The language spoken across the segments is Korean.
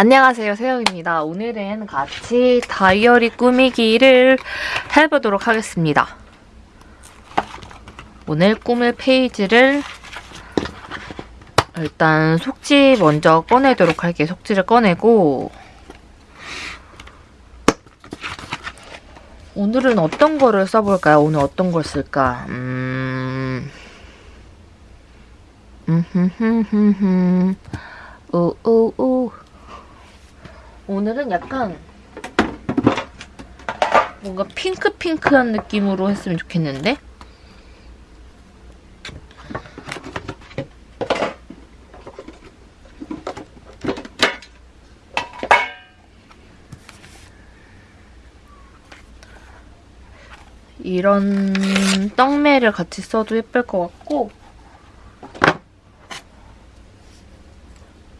안녕하세요 세영입니다. 오늘은 같이 다이어리 꾸미기를 해보도록 하겠습니다. 오늘 꾸밀 페이지를 일단 속지 먼저 꺼내도록 할게요. 속지를 꺼내고 오늘은 어떤 거를 써볼까요? 오늘 어떤 걸 쓸까? 음... 음흠흠흠흠 우우우 오늘은 약간 뭔가 핑크핑크한 느낌으로 했으면 좋겠는데? 이런 떡매를 같이 써도 예쁠 것 같고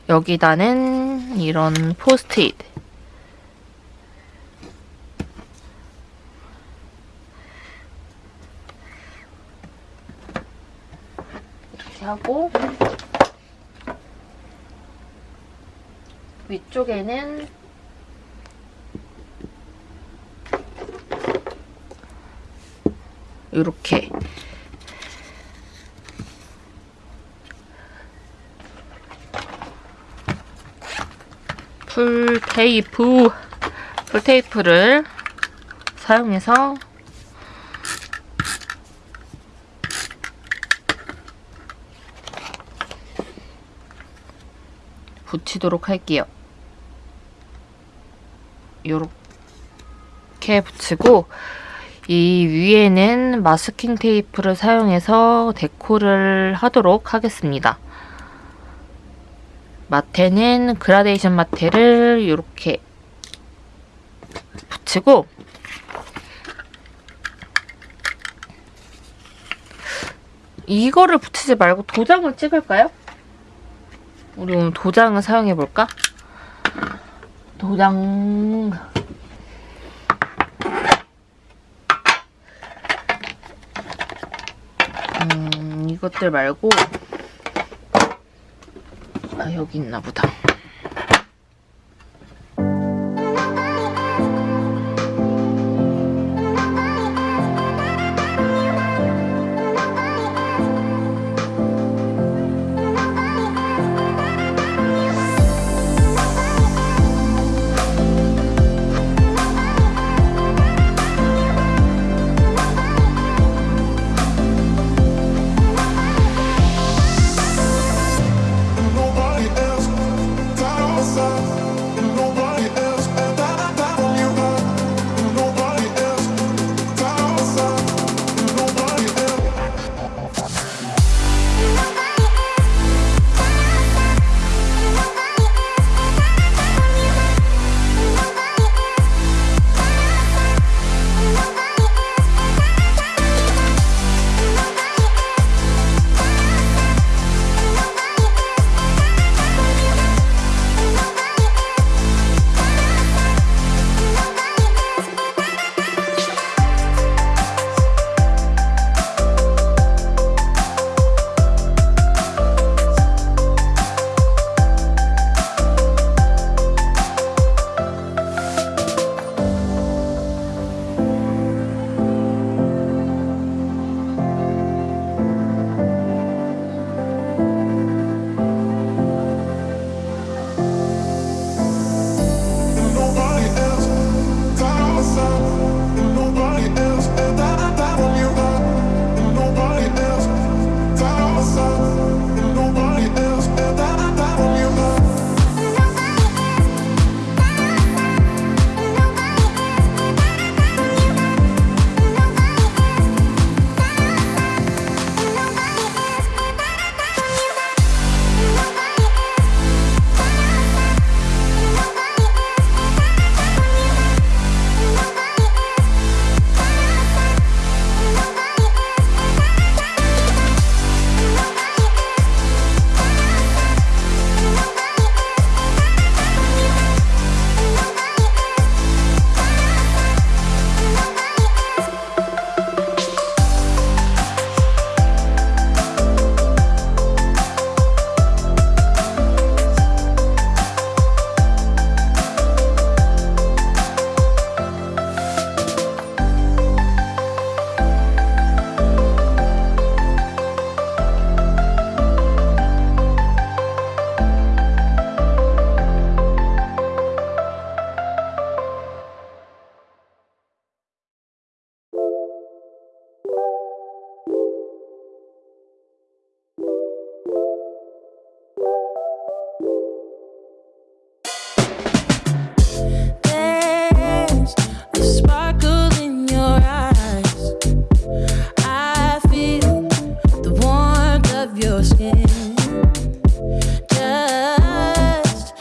여기다는 이런 포스트잇 이렇게 하고 위쪽에는 이렇게. 풀 테이프 풀 테이프를 사용해서 붙이도록 할게요. 요렇게 붙이고 이 위에는 마스킹 테이프를 사용해서 데코를 하도록 하겠습니다. 마테는 그라데이션 마테를 이렇게 붙이고 이거를 붙이지 말고 도장을 찍을까요? 우리 오늘 도장을 사용해볼까? 도장... 음, 이것들 말고 아 여기 있나 보다.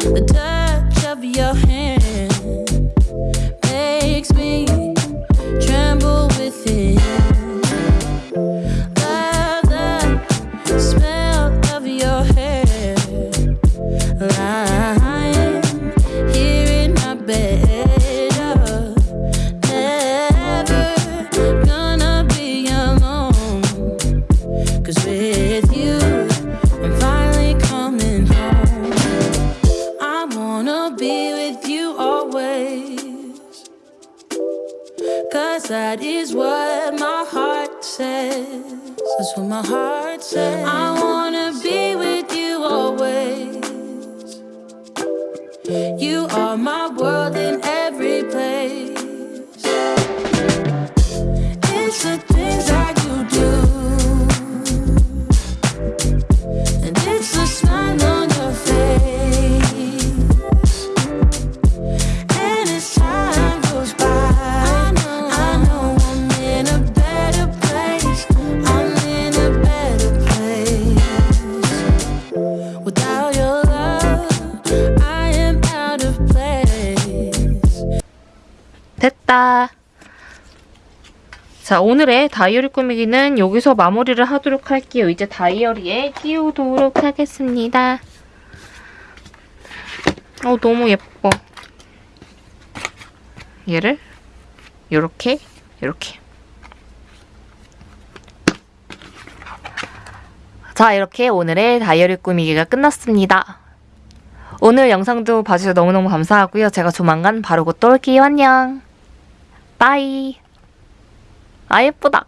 The touch. That is what my heart says. That's what my heart says. I wanna 자, 오늘의 다이어리 꾸미기는 여기서 마무리를 하도록 할게요. 이제 다이어리에 끼우도록 하겠습니다. 어, 너무 예뻐. 얘를 요렇게, 요렇게. 자, 이렇게 오늘의 다이어리 꾸미기가 끝났습니다. 오늘 영상도 봐주셔서 너무너무 감사하고요. 제가 조만간 바로 곧 또 올게요. 안녕. 빠이. 아, 예쁘다.